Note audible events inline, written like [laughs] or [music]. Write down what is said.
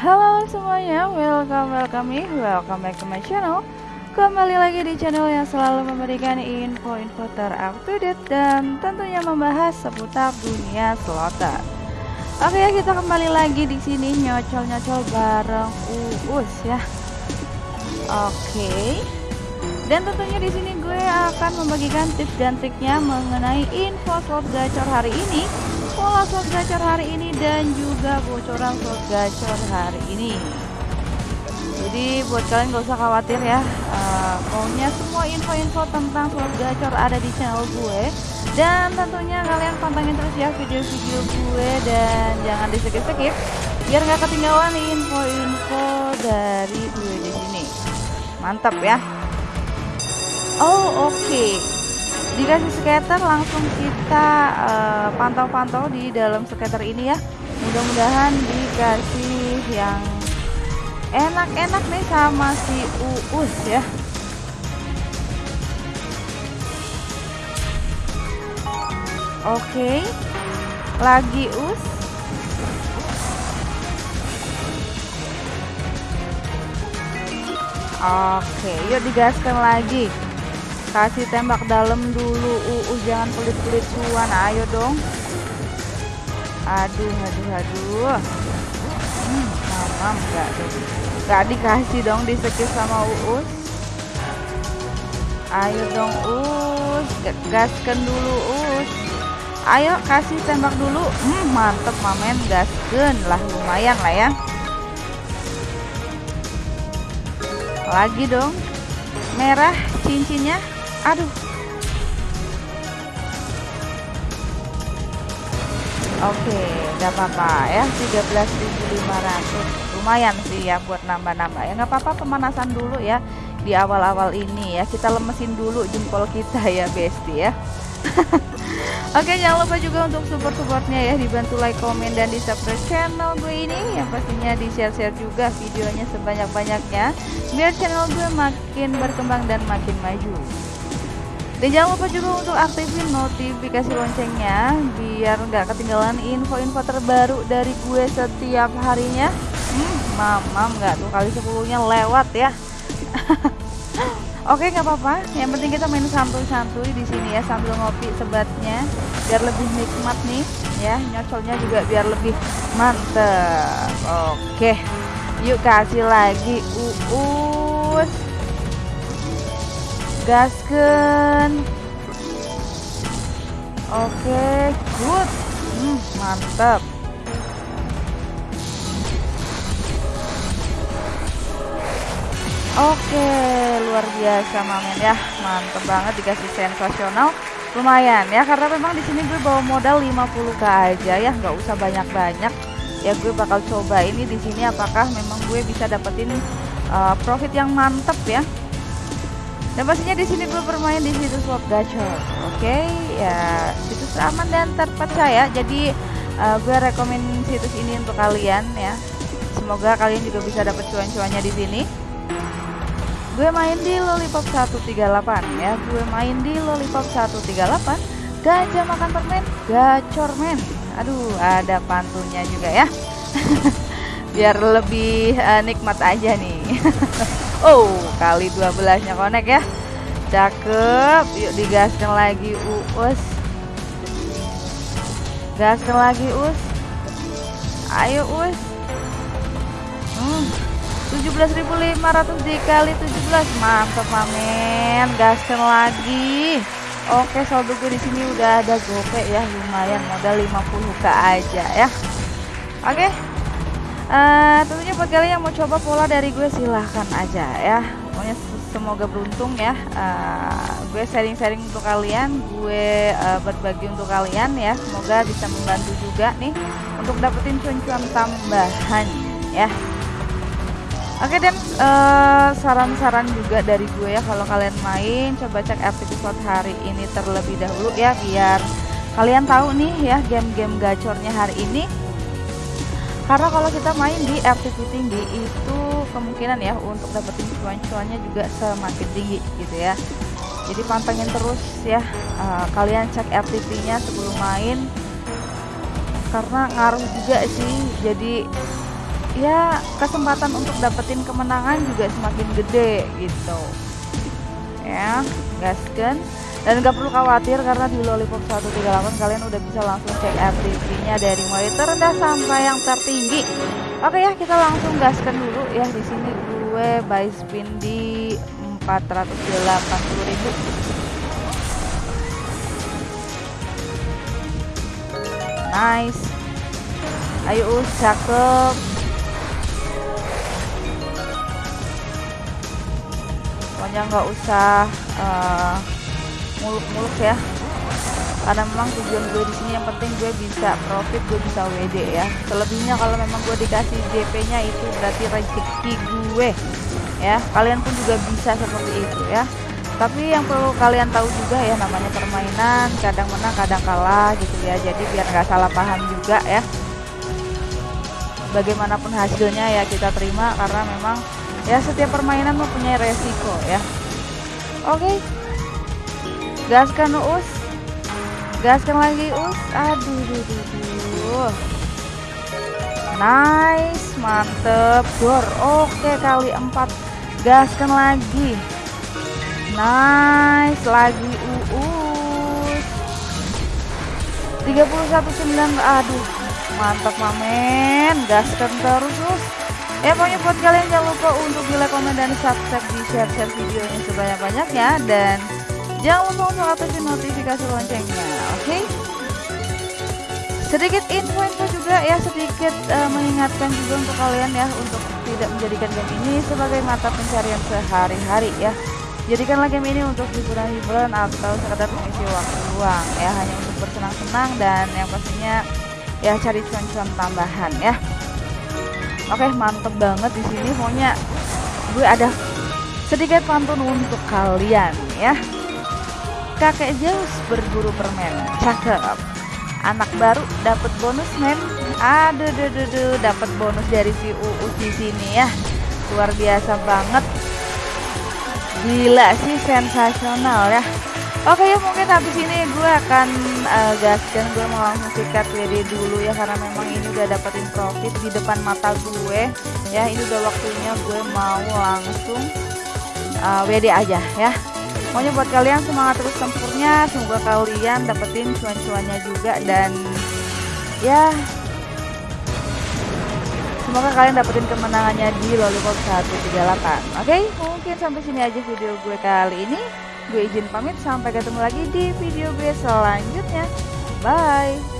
Halo semuanya, welcome, welcome welcome back to my channel. Kembali lagi di channel yang selalu memberikan info-info terupdate dan tentunya membahas seputar dunia slotter Oke ya, kita kembali lagi di sini nyocol-nyocol bareng Uus ya. Oke. Dan tentunya di sini gue akan membagikan tips dan triknya mengenai info slot gacor hari ini pola slot gacor hari ini dan juga bocoran slot gacor hari ini. Jadi buat kalian gak usah khawatir ya uh, pokoknya semua info-info tentang slot gacor ada di channel gue. Dan tentunya kalian pantengin terus ya video-video gue dan jangan di skip-skip biar nggak ketinggalan info-info dari gue di sini. Mantap ya. Oh oke. okay dikasih skater langsung kita eh, pantau-pantau uh, di dalam skater ini ya. Mudah-mudahan dikasih yang enak-enak nih sama si Uus ya. Oke lagi Us Oke yuk digaskan lagi kasih tembak dalam dulu uh, jangan pelit-pelit cuan ayo dong. Aduh aduh aduh. Hmm, mamam enggak dong. Enggak dikasih dong di skip sama uus. Ayo dong us gaskan dulu us ayo kasih tembak dulu. Hmm, mantep mamen. Gaskan lah lumayan lah ya. Lagi dong. Merah cincinnya aduh. Oke, gak apa-apa ya. 13.500 lumayan sih ya buat nambah-nambah ya. Nggak apa-apa pemanasan dulu ya. Di awal-awal ini ya. Kita lemesin dulu jempol kita ya bestie ya. [laughs] Oke jangan lupa juga untuk support-supportnya ya. Dibantu like, komen, dan di subscribe channel gue ini. Yang pastinya di share-share juga videonya sebanyak-banyaknya. Biar channel gue makin berkembang dan makin maju dan jangan lupa juga untuk aktifin notifikasi loncengnya biar nggak ketinggalan info-info terbaru dari gue setiap harinya. Hmm, mamam nggak tuh kali sepuluhnya lewat ya. [laughs] Oke nggak apa-apa, yang penting kita main santuy-santuy di sini ya sambil ngopi sebatnya biar lebih nikmat nih ya nyocolnya juga biar lebih mantep. Oke, yuk kasih lagi uus gasken oke good hmm, mantap Oke, luar biasa mamen ya. Mantep banget dikasih sensasional. Lumayan ya karena memang di sini gue bawa modal 50k aja ya, nggak usah banyak-banyak. Ya gue bakal coba ini di sini apakah memang gue bisa dapetin uh, profit yang mantep ya. Dan pastinya di sini bermain di situs slot gacor. Oke, okay? ya situs aman dan terpercaya. Jadi uh, gue rekomend situs ini untuk kalian ya. Semoga kalian juga bisa dapat cuan-cuannya di sini. Gue main di Lollipop 138 ya. Gue main di Lollipop 138. Gajah makan permen, gacor men. Aduh, ada pantunnya juga ya. [laughs] Biar lebih uh, nikmat aja nih. [laughs] Oh, kali 12 nya konek ya. Cakep. Yuk digaskan lagi Uus. Gaskan lagi Us. Ayo Us. Hmm. 17.500 dikali 17 mantap mamen gaskan lagi oke saldo gue di sini udah ada gope ya lumayan modal 50k aja ya oke uh, tentunya buat kalian yang mau coba pola dari gue silahkan aja ya. Pokoknya semoga beruntung ya. Uh, gue sharing-sharing untuk kalian gue uh, berbagi untuk kalian ya. Semoga bisa membantu juga nih untuk dapetin cuan-cuan tambahan ya. Oke dan saran-saran uh, juga dari gue ya. Kalau kalian main coba cek episode hari ini terlebih dahulu ya biar kalian tahu nih ya game-game gacornya hari ini karena kalau kita main di FTP tinggi itu kemungkinan ya untuk dapetin cuan-cuannya juga semakin tinggi gitu ya. Jadi pantengin terus ya uh, kalian cek FTP nya sebelum main. Karena ngaruh juga sih. Jadi ya kesempatan untuk dapetin kemenangan juga semakin gede gitu ya. Gaskan dan gak perlu khawatir karena di Lollipop 138 kalian udah bisa langsung cek RTP nya dari mulai terendah sampai yang tertinggi. Oke ya kita langsung gaskan dulu. Ya di sini gue buy spin di 480.000 nice. Ayo cakep pokoknya nggak usah uh, muluk-muluk ya. Karena memang tujuan gue di sini yang penting gue bisa profit gue bisa WD ya. Selebihnya kalau memang gue dikasih JP nya itu berarti rezeki gue ya. Kalian pun juga bisa seperti itu ya. Tapi yang perlu kalian tahu juga ya namanya permainan kadang menang kadang kalah gitu ya. Jadi biar nggak salah paham juga ya. Bagaimanapun hasilnya ya kita terima. Karena memang ya setiap permainan mempunyai resiko ya. Oke. Okay gaskan us. Gaskan lagi us. Aduh duh, duh, duh. nice mantep. Gor. Oke kali empat. Gaskan lagi. Nice lagi uus 31.9 aduh. Mantap mamen. Gaskan terus us ya pokoknya buat kalian jangan lupa untuk di like komen dan subscribe di share share videonya sebanyak-banyaknya dan Jangan lupa untuk aktifin notifikasi loncengnya, oke? Okay? Sedikit info-info juga ya, sedikit uh, mengingatkan juga untuk kalian ya untuk tidak menjadikan game ini sebagai mata pencarian sehari-hari ya. Jadikanlah game ini untuk hiburan-hiburan atau sekedar mengisi waktu luang ya, hanya untuk bersenang-senang dan yang pastinya ya cari cuan-cuan tambahan ya. Oke, mantep banget di sini. Pokoknya gue ada sedikit pantun untuk kalian ya. Kakek Zeus berburu permen. Cakep. Anak baru dapat bonus men. Aduh duh, duh, duh. dapat bonus dari si UU di sini ya. Luar biasa banget. Gila sih sensasional ya. Oke ya mungkin habis ini gue akan uh, gaskan gue mau langsung sikat WD dulu ya karena memang ini udah dapetin profit di depan mata gue ya ini udah waktunya gue mau langsung uh, WD aja ya Pokoknya buat kalian semangat terus tempurnya, semoga kalian dapetin cuan-cuannya juga dan ya semoga kalian dapetin kemenangannya di Lollipop 138. Oke, okay? mungkin sampai sini aja video gue kali ini. Gue izin pamit sampai ketemu lagi di video gue selanjutnya. Bye.